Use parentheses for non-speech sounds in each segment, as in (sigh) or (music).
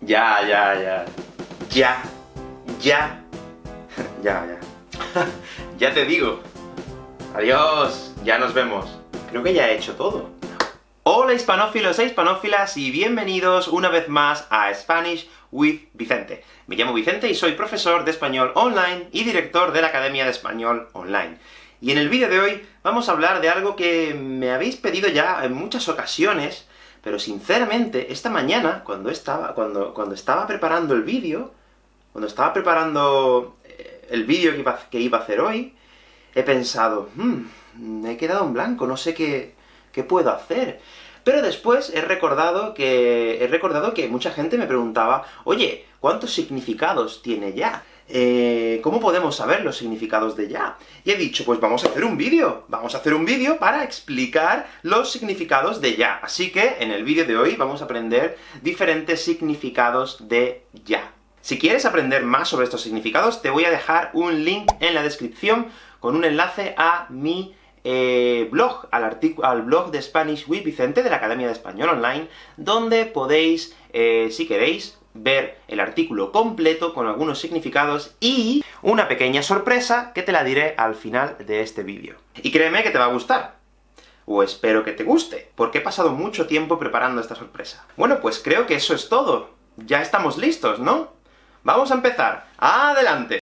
Ya, ya, ya. Ya. Ya. (laughs) ya, ya. (laughs) ya te digo. Adiós. Ya nos vemos. Creo que ya he hecho todo. Hola hispanófilos e hispanófilas, y bienvenidos una vez más a Spanish with Vicente. Me llamo Vicente y soy profesor de español online y director de la Academia de Español Online. Y en el vídeo de hoy vamos a hablar de algo que me habéis pedido ya en muchas ocasiones, pero sinceramente, esta mañana, cuando estaba, cuando, cuando estaba preparando el vídeo, cuando estaba preparando eh, el vídeo que iba, que iba a hacer hoy, he pensado, hmm, me he quedado en blanco, no sé qué, qué puedo hacer. Pero después he recordado que he recordado que mucha gente me preguntaba, oye, ¿cuántos significados tiene ya? Eh, ¿Cómo podemos saber los significados de ya? Y he dicho, pues vamos a hacer un vídeo, vamos a hacer un vídeo para explicar los significados de ya. Así que, en el vídeo de hoy vamos a aprender diferentes significados de ya. Si quieres aprender más sobre estos significados, te voy a dejar un link en la descripción con un enlace a mi eh, blog, al, al blog de Spanish with Vicente, de la Academia de Español Online, donde podéis, eh, si queréis, ver el artículo completo con algunos significados y una pequeña sorpresa que te la diré al final de este vídeo. Y créeme que te va a gustar. O espero que te guste, porque he pasado mucho tiempo preparando esta sorpresa. Bueno, pues creo que eso es todo. Ya estamos listos, ¿no? ¡Vamos a empezar! ¡Adelante!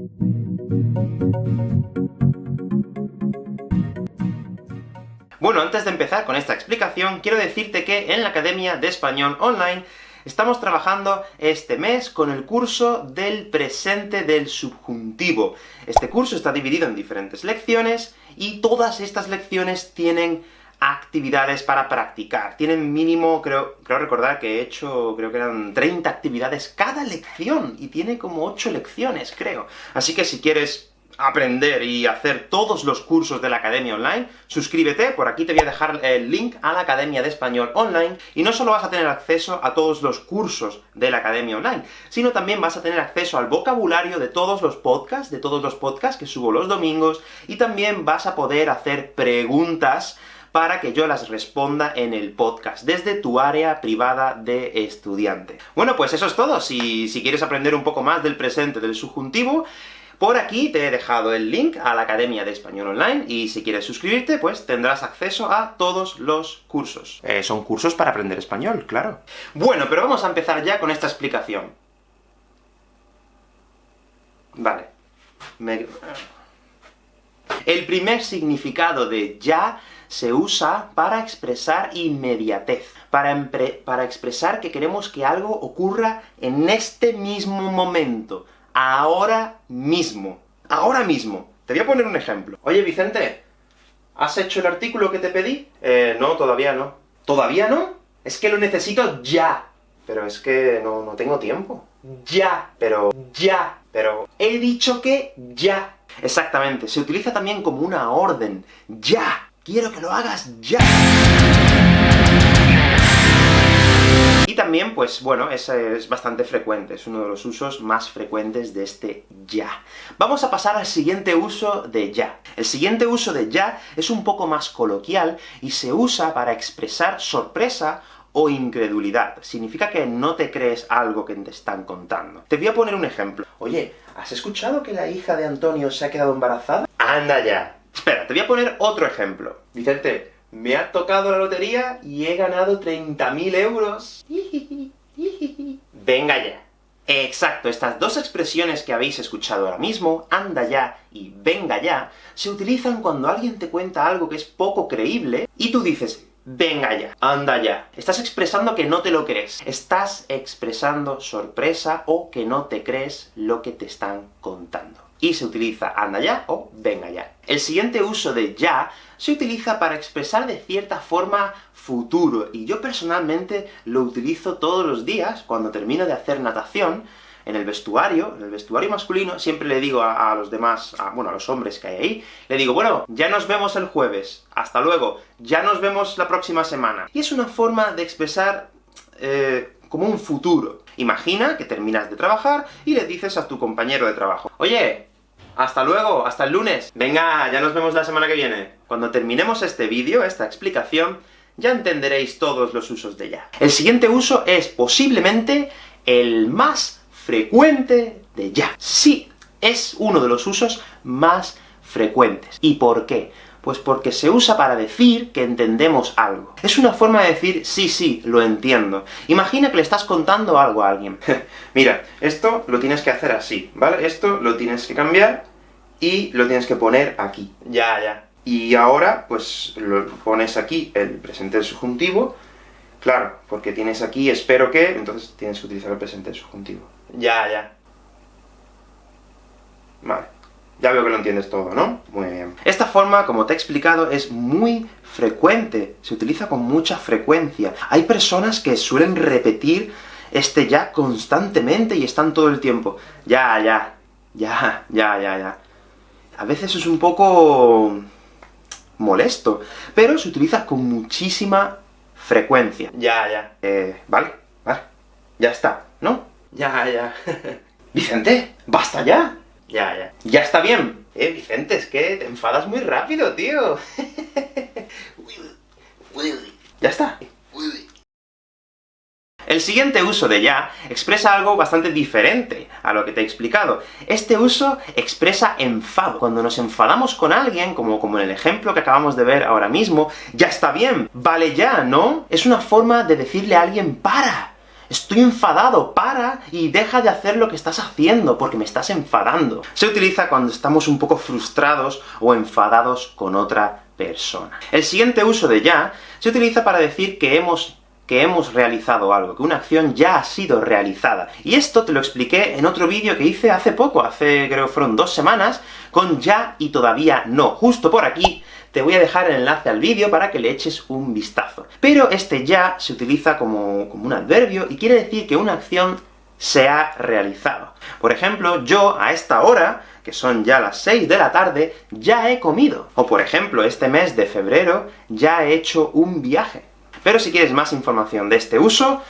Bueno, antes de empezar con esta explicación, quiero decirte que en la Academia de Español Online Estamos trabajando este mes con el curso del presente del subjuntivo. Este curso está dividido en diferentes lecciones, y todas estas lecciones tienen actividades para practicar. Tienen mínimo, creo, creo recordar que he hecho, creo que eran 30 actividades cada lección, y tiene como 8 lecciones, creo. Así que si quieres aprender y hacer todos los cursos de la Academia Online, suscríbete, por aquí te voy a dejar el link a la Academia de Español Online, y no solo vas a tener acceso a todos los cursos de la Academia Online, sino también vas a tener acceso al vocabulario de todos los podcasts, de todos los podcasts que subo los domingos, y también vas a poder hacer preguntas para que yo las responda en el podcast, desde tu área privada de estudiante. Bueno, pues eso es todo. Si, si quieres aprender un poco más del presente del subjuntivo, por aquí te he dejado el link a la Academia de Español Online, y si quieres suscribirte, pues tendrás acceso a todos los cursos. Eh, son cursos para aprender español, claro. Bueno, pero vamos a empezar ya con esta explicación. Vale. El primer significado de ya se usa para expresar inmediatez, para, para expresar que queremos que algo ocurra en este mismo momento, ahora mismo. Ahora mismo. Te voy a poner un ejemplo. Oye, Vicente, ¿has hecho el artículo que te pedí? Eh, no, todavía no. ¿Todavía no? Es que lo necesito ya. Pero es que no, no tengo tiempo. Ya, pero ya, pero he dicho que ya. Exactamente, se utiliza también como una orden. ¡Ya! ¡Quiero que lo hagas ya! También, pues bueno, es, es bastante frecuente, es uno de los usos más frecuentes de este ya. Vamos a pasar al siguiente uso de ya. El siguiente uso de ya es un poco más coloquial, y se usa para expresar sorpresa o incredulidad. Significa que no te crees algo que te están contando. Te voy a poner un ejemplo. Oye, ¿has escuchado que la hija de Antonio se ha quedado embarazada? ¡Anda ya! Espera, te voy a poner otro ejemplo. Vicente, me ha tocado la lotería y he ganado 30.000 euros. Venga ya. Exacto, estas dos expresiones que habéis escuchado ahora mismo, anda ya y venga ya, se utilizan cuando alguien te cuenta algo que es poco creíble, y tú dices, venga ya, anda ya. Estás expresando que no te lo crees. Estás expresando sorpresa o que no te crees lo que te están contando y se utiliza anda ya o venga ya. El siguiente uso de ya se utiliza para expresar de cierta forma futuro, y yo personalmente lo utilizo todos los días cuando termino de hacer natación, en el vestuario, en el vestuario masculino, siempre le digo a, los demás, bueno, a los hombres que hay ahí, le digo, bueno, ya nos vemos el jueves, hasta luego, ya nos vemos la próxima semana. Y es una forma de expresar eh, como un futuro. Imagina que terminas de trabajar y le dices a tu compañero de trabajo, Oye, hasta luego, hasta el lunes. Venga, ya nos vemos la semana que viene. Cuando terminemos este vídeo, esta explicación, ya entenderéis todos los usos de ya. El siguiente uso es, posiblemente, el más frecuente de ya. Sí, es uno de los usos más frecuentes. ¿Y por qué? Pues porque se usa para decir que entendemos algo. Es una forma de decir, sí, sí, lo entiendo. Imagina que le estás contando algo a alguien. (laughs) Mira, esto lo tienes que hacer así, ¿vale? Esto lo tienes que cambiar, y lo tienes que poner aquí. Ya, ya. Y ahora, pues, lo pones aquí el presente subjuntivo, claro, porque tienes aquí espero que, entonces tienes que utilizar el presente subjuntivo. Ya, ya. Vale. Ya veo que lo entiendes todo, ¿no? Muy bien. Esta forma, como te he explicado, es muy frecuente, se utiliza con mucha frecuencia. Hay personas que suelen repetir este ya constantemente y están todo el tiempo. Ya, ya, ya, ya, ya, ya. A veces es un poco... molesto, pero se utiliza con muchísima frecuencia. Ya, ya. Eh, vale, vale. Ya está, ¿no? Ya, ya. (laughs) Vicente, ¡basta ya! Ya, ya. ¡Ya está bien! Eh, Vicente, es que te enfadas muy rápido, tío. (laughs) ya está. El siguiente uso de ya expresa algo bastante diferente a lo que te he explicado. Este uso expresa enfado. Cuando nos enfadamos con alguien, como, como en el ejemplo que acabamos de ver ahora mismo, ya está bien, vale ya, ¿no? Es una forma de decirle a alguien ¡para! Estoy enfadado, para y deja de hacer lo que estás haciendo, porque me estás enfadando. Se utiliza cuando estamos un poco frustrados o enfadados con otra persona. El siguiente uso de ya se utiliza para decir que hemos que hemos realizado algo, que una acción ya ha sido realizada. Y esto te lo expliqué en otro vídeo que hice hace poco, hace creo fueron dos semanas, con ya y todavía no. Justo por aquí te voy a dejar el enlace al vídeo para que le eches un vistazo. Pero este ya se utiliza como, como un adverbio, y quiere decir que una acción se ha realizado. Por ejemplo, yo a esta hora, que son ya las 6 de la tarde, ya he comido. O por ejemplo, este mes de febrero, ya he hecho un viaje. Pero si quieres más información de este uso,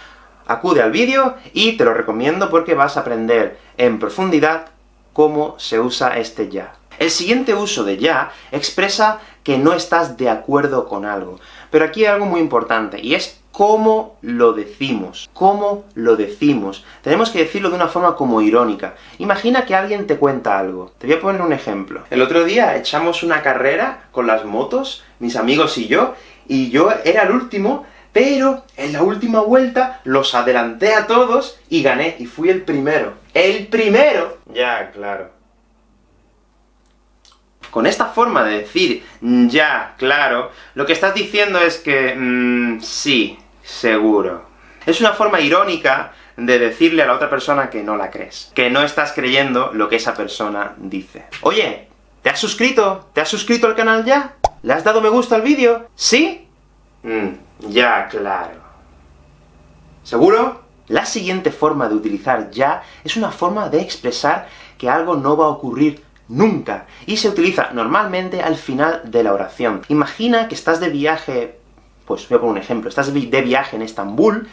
acude al vídeo, y te lo recomiendo porque vas a aprender en profundidad cómo se usa este ya. El siguiente uso de ya expresa que no estás de acuerdo con algo. Pero aquí hay algo muy importante, y es cómo lo decimos. ¿Cómo lo decimos? Tenemos que decirlo de una forma como irónica. Imagina que alguien te cuenta algo. Te voy a poner un ejemplo. El otro día echamos una carrera con las motos, mis amigos y yo, y yo era el último, pero en la última vuelta los adelanté a todos y gané, y fui el primero. ¡El primero! Ya, claro. Con esta forma de decir ya, claro, lo que estás diciendo es que mmm, sí, seguro. Es una forma irónica de decirle a la otra persona que no la crees, que no estás creyendo lo que esa persona dice. Oye, ¿te has suscrito? ¿Te has suscrito al canal ya? ¿Le has dado me gusta al vídeo? ¿Sí? Mm, ya, claro. ¿Seguro? La siguiente forma de utilizar ya es una forma de expresar que algo no va a ocurrir nunca, y se utiliza normalmente al final de la oración. Imagina que estás de viaje, pues voy a poner un ejemplo, estás de viaje en Estambul,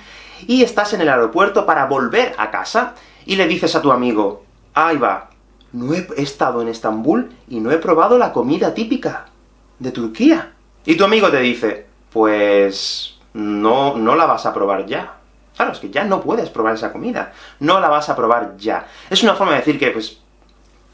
y estás en el aeropuerto para volver a casa, y le dices a tu amigo, ¡Ahí va! No he estado en Estambul y no he probado la comida típica de Turquía. Y tu amigo te dice, pues... no, no la vas a probar ya. Claro, es que ya no puedes probar esa comida. No la vas a probar ya. Es una forma de decir que, pues,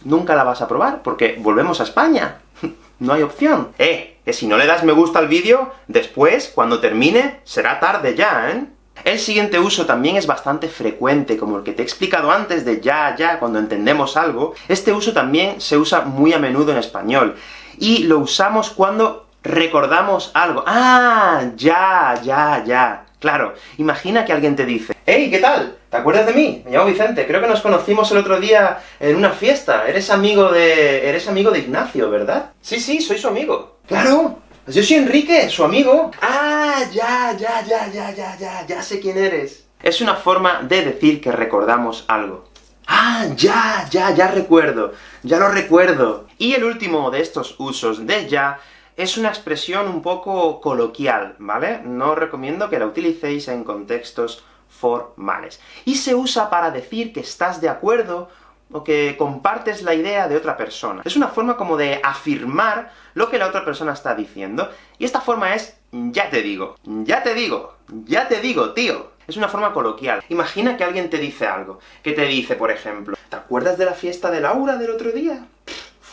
nunca la vas a probar, porque volvemos a España. (laughs) no hay opción. Eh, que si no le das me gusta al vídeo, después, cuando termine, será tarde ya, ¿eh? El siguiente uso también es bastante frecuente, como el que te he explicado antes de ya, ya, cuando entendemos algo. Este uso también se usa muy a menudo en español, y lo usamos cuando recordamos algo. ¡Ah! Ya, ya, ya. Claro, imagina que alguien te dice ¡Hey, qué tal! ¿Te acuerdas de mí? Me llamo Vicente, creo que nos conocimos el otro día en una fiesta. Eres amigo de... eres amigo de Ignacio, ¿verdad? Sí, sí, soy su amigo. ¡Claro! Pues yo soy Enrique, su amigo. ¡Ah, ya, ya, ya, ya, ya, ya, ya sé quién eres! Es una forma de decir que recordamos algo. ¡Ah, ya, ya, ya recuerdo! ¡Ya lo recuerdo! Y el último de estos usos de ya es una expresión un poco coloquial, ¿vale? No recomiendo que la utilicéis en contextos formales. Y se usa para decir que estás de acuerdo o que compartes la idea de otra persona. Es una forma como de afirmar lo que la otra persona está diciendo, y esta forma es ya te digo, ya te digo, ya te digo, tío. es una forma coloquial. Imagina que alguien te dice algo, que te dice, por ejemplo, ¿te acuerdas de la fiesta de Laura del otro día?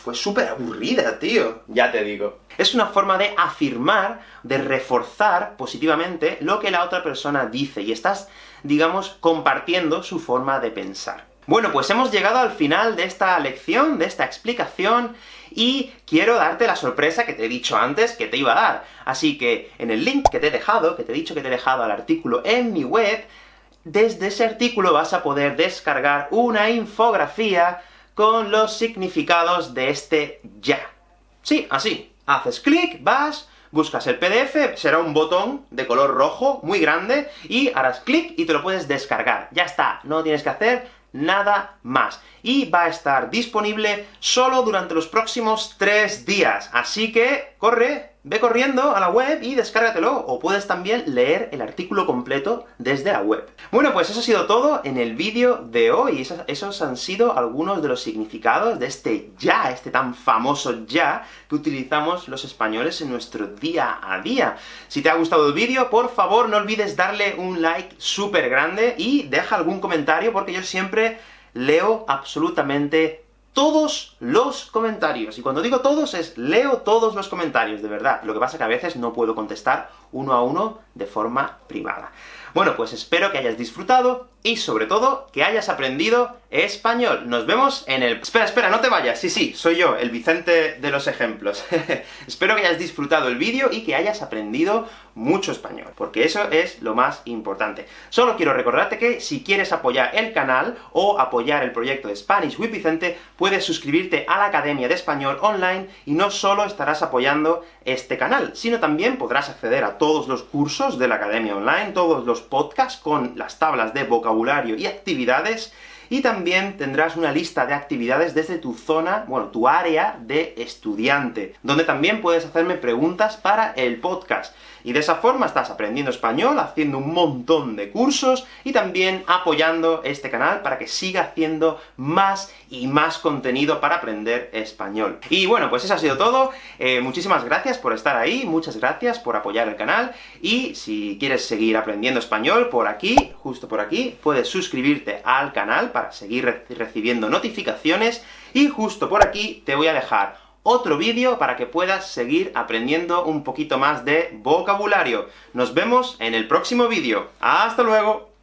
Fue súper aburrida, tío. Ya te digo. Es una forma de afirmar, de reforzar positivamente lo que la otra persona dice, y estás, digamos, compartiendo su forma de pensar. Bueno, pues hemos llegado al final de esta lección, de esta explicación, y quiero darte la sorpresa que te he dicho antes que te iba a dar. Así que, en el link que te he dejado, que te he dicho que te he dejado al artículo en mi web, desde ese artículo vas a poder descargar una infografía con los significados de este ya. Sí, así. Haces clic, vas, buscas el PDF, será un botón de color rojo, muy grande, y harás clic y te lo puedes descargar. Ya está, no tienes que hacer nada más. Y va a estar disponible solo durante los próximos tres días. Así que, corre, ve corriendo a la web y descárgatelo, o puedes también leer el artículo completo desde la web. Bueno, pues eso ha sido todo en el vídeo de hoy. Esos, han sido algunos de los significados de este ya, este tan famoso ya, que utilizamos los españoles en nuestro día a día. Si te ha gustado el vídeo, por favor no olvides darle un like súper grande, y deja algún comentario, porque yo siempre leo absolutamente todos los comentarios. Y cuando digo todos, es leo todos los comentarios, de verdad. Lo que pasa que a veces no puedo contestar uno a uno de forma privada. Bueno, pues espero que hayas disfrutado, y sobre todo, que hayas aprendido español. Nos vemos en el... Espera, espera, no te vayas, sí, sí, soy yo, el Vicente de los ejemplos. (laughs) Espero que hayas disfrutado el vídeo y que hayas aprendido mucho español, porque eso es lo más importante. Solo quiero recordarte que si quieres apoyar el canal, o apoyar el proyecto de Spanish with Vicente, puedes suscribirte a la Academia de Español online, y no solo estarás apoyando este canal, sino también podrás acceder a todos los cursos de la Academia Online, todos los podcasts con las tablas de vocabulario y actividades, y también tendrás una lista de actividades desde tu zona, bueno, tu área de estudiante, donde también puedes hacerme preguntas para el podcast. Y de esa forma estás aprendiendo español, haciendo un montón de cursos, y también apoyando este canal para que siga haciendo más y más contenido para aprender español. Y bueno, pues eso ha sido todo. Eh, muchísimas gracias por estar ahí, muchas gracias por apoyar el canal, y si quieres seguir aprendiendo español, por aquí, justo por aquí, puedes suscribirte al canal para seguir recibiendo notificaciones, y justo por aquí te voy a dejar otro vídeo para que puedas seguir aprendiendo un poquito más de vocabulario. Nos vemos en el próximo vídeo. ¡Hasta luego!